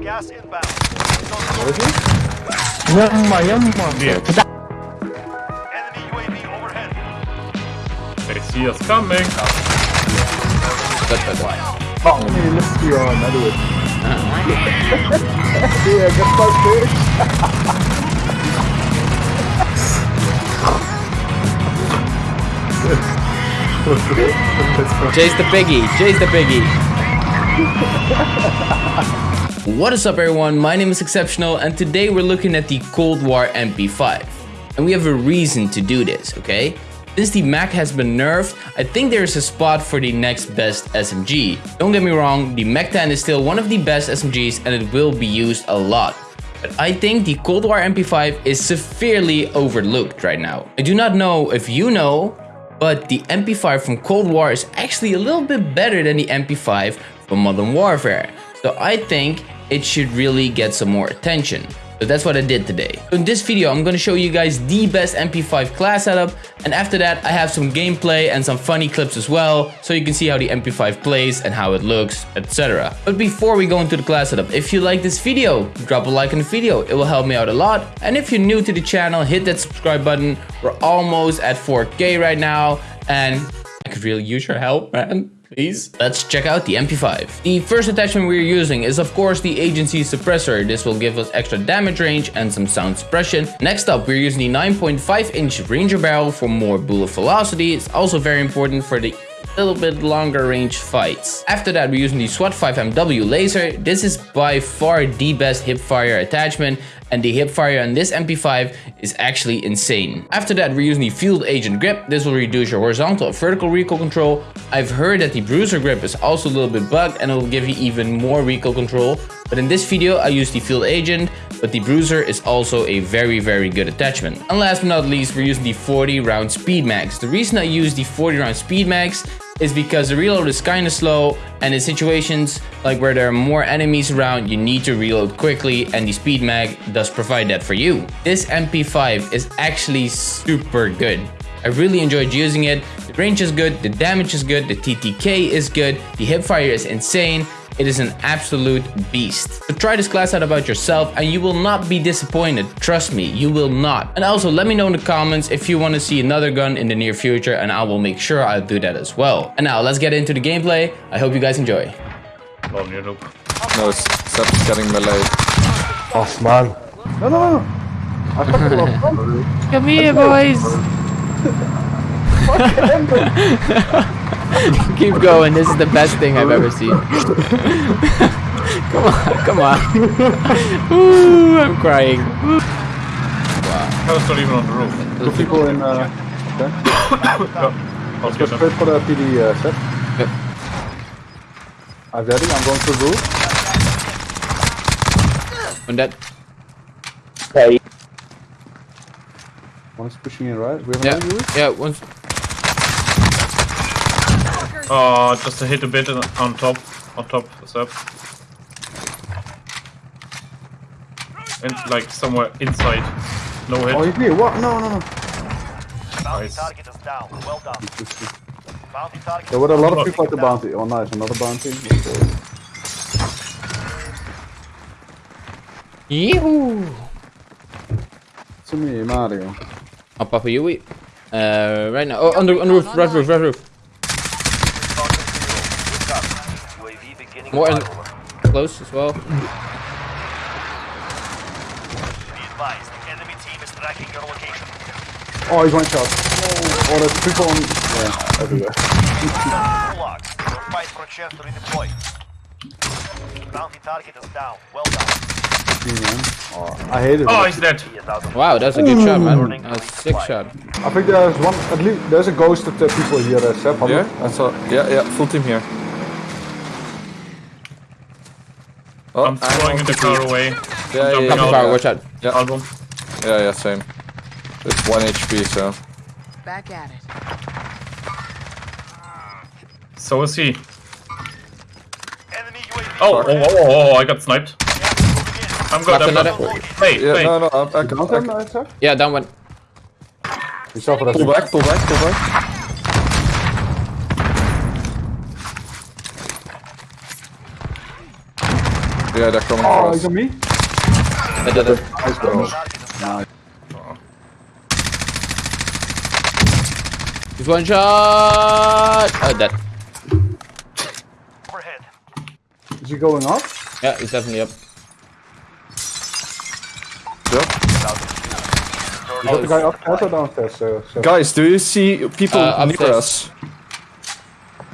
gas inbound. Yamma yamma. Enemy UAV overhead. They see us coming. Fuck me, let's see on another one. yeah, just like this. Chase the biggie. Chase the biggie. what is up everyone? My name is Exceptional and today we're looking at the Cold War MP5. And we have a reason to do this, okay? Since the Mac has been nerfed, I think there is a spot for the next best SMG. Don't get me wrong, the Mac 10 is still one of the best SMGs and it will be used a lot. But I think the Cold War MP5 is severely overlooked right now. I do not know if you know, but the MP5 from Cold War is actually a little bit better than the MP5 from Modern Warfare. So I think it should really get some more attention. So that's what I did today. In this video, I'm to show you guys the best MP5 class setup. And after that, I have some gameplay and some funny clips as well. So you can see how the MP5 plays and how it looks, etc. But before we go into the class setup, if you like this video, drop a like on the video. It will help me out a lot. And if you're new to the channel, hit that subscribe button. We're almost at 4K right now. And I could really use your help, man please. Let's check out the MP5. The first attachment we're using is of course the agency suppressor. This will give us extra damage range and some sound suppression. Next up, we're using the 9.5 inch Ranger barrel for more bullet velocity. It's also very important for the little bit longer range fights. After that, we're using the SWAT 5MW laser. This is by far the best hipfire attachment and the hipfire on this MP5 is actually insane. After that, we're using the Field Agent grip. This will reduce your horizontal and vertical recoil control. I've heard that the Bruiser grip is also a little bit bugged and it will give you even more recoil control. But in this video, I use the Field Agent, but the Bruiser is also a very, very good attachment. And last but not least, we're using the 40 round Speed Mags. The reason I use the 40 round Speed Mags is because the reload is kind of slow and in situations like where there are more enemies around you need to reload quickly and the speed mag does provide that for you. This MP5 is actually super good. I really enjoyed using it. The range is good, the damage is good, the TTK is good, the hipfire is insane, it is an absolute beast. So try this class out about yourself and you will not be disappointed. Trust me, you will not. And also let me know in the comments if you want to see another gun in the near future and I will make sure I'll do that as well. And now let's get into the gameplay. I hope you guys enjoy. Oh, you know. No, Seb's getting melee. Oh man. No, no, no. I fucking love Connery. Come here boys! Keep going, this is the best thing I've ever seen. come on, come on. Ooh, I'm crying. I was not even on the roof. Two people in, uh, okay. I'll Go get straight for the PD uh, set. Yep. I'm ready, I'm going to the roof. One dead. One is pushing in right. We have Yeah, another roof. yeah, one's... Oh, just to hit a bit on on top. On top, Seb. And like somewhere inside. No hit. Oh, he's here. What? No, no, no. Bounty Nice. target is down. Well done. Bounty target There were a lot of people at the bounty. Oh, nice. Another bounty. Yeehoo! To me, Mario. Oh, Papa Yui. Uh, right now. Oh, on the, on the roof, right roof, right roof. UAV beginning More in, close as well. Be advised, the enemy team is tracking your location. Oh, he's one shot. Oh, there's people on. Yeah, everywhere. Fight for a chance to redeploy. Bounty target is down. Well done. Oh, I hate it. Oh, he's dead. He is out of Wow, that's a good shot, man. That a sick shot. I think there's one. At least there's a ghost of the people here. Uh, Seb, Yeah, look. I saw. Yeah, yeah, full team here. Oh, I'm throwing the car away. Yeah, jumping yeah, yeah, out. watch out. yeah, Album. yeah, yeah, same. It's one HP, so. Back at it. So is he. enemy UAV. Oh, oh, oh, oh, oh, I got sniped. I'm good, Left I'm good. another. Hey, Yeah, hey. no, no, I, I, Count I, him, Seb? Yeah, down one. He's over that. pull back, pull back, pull back. Yeah, they're coming Oh, for he's on me. I did it. Nice, bro. Target is one shot. Oh, dead. Overhead. Is he going up? Yeah, he's definitely up. Yep. Is that the guy upstairs or downstairs? Uh, so Guys, do you see people Uh, near upstairs. us?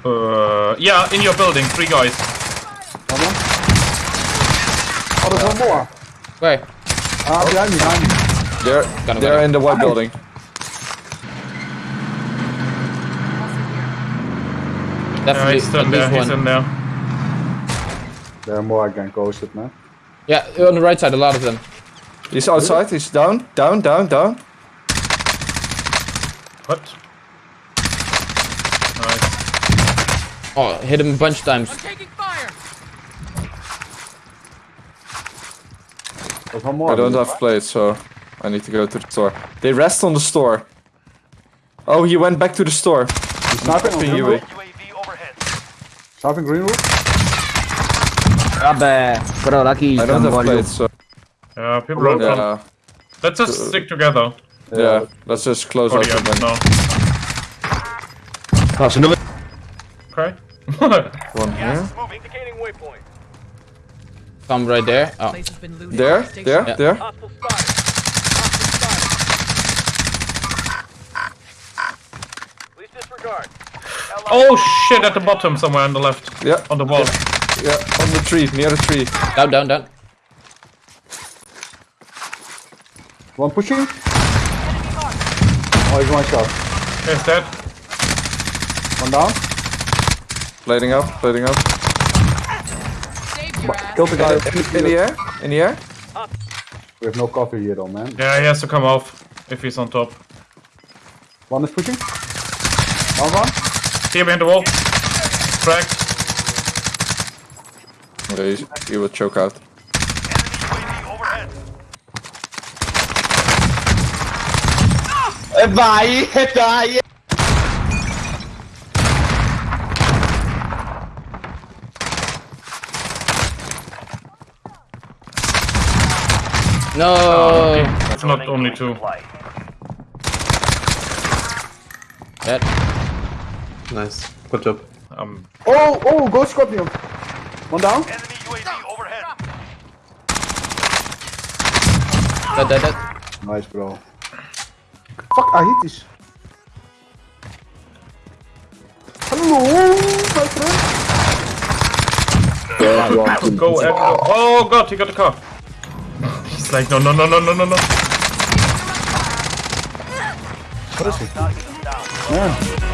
Uh, yeah, in your building, three guys. One more? Oh, there's one more. Where? Ah, behind me, behind me. They're Got him, they're in the white building. Yeah, Definitely he's still there. least He's one. in there. There are more again ghosted, man. Yeah, on the right side, a lot of them. He's outside. He's down, down, down, down. What? Nice. Oh, hit him a bunch of times. There's one more. I don't have plates, so I need to go to the store. They rest on the store. Oh, he went back to the store. He's sniping oh, on Ping green you, roof. UAV overhead. Sniping green roof. Vabbè, però la kill I don't non have voglio. plates, so Yeah, people are come. yeah, Let's just uh, stick together. yeah. Let's just close For out the the end window. now. No, se dove... Okay. One here. Moving. Indicating waypoint. Some right there. Oh, Place has been looted. There, there, Yeah. there. Hostile spotted. Hostile spotted. Please disregard. oh shit! At the bottom, somewhere on the left, Yeah, on the wall. yeah. On the tree, near the tree. down, down, down. One pushing. Oh, he's one shot. He's dead. One down. Blading up, blading up. Saved your ass. Killed the guy. In, in the air, in the air. We have no cover here though, man. Yeah, he has to come off if he's on top. One is pushing. One one. Here behind the wall. Cracked. Okay, he, he will choke out. Enemy UAV. E vai, e dai! No. It's not only two. Supply. Dead. Nice. Good job. Um, Oh, oh, ghost scorpion. One down. Enemy UAV overhead. Dead, dead, dead. Nice, bro. Fuck, I hit this. Hello, my friend. go at, Oh god, he got the car. He's like, no, no, no, no, no, no, no. Target is down. Man,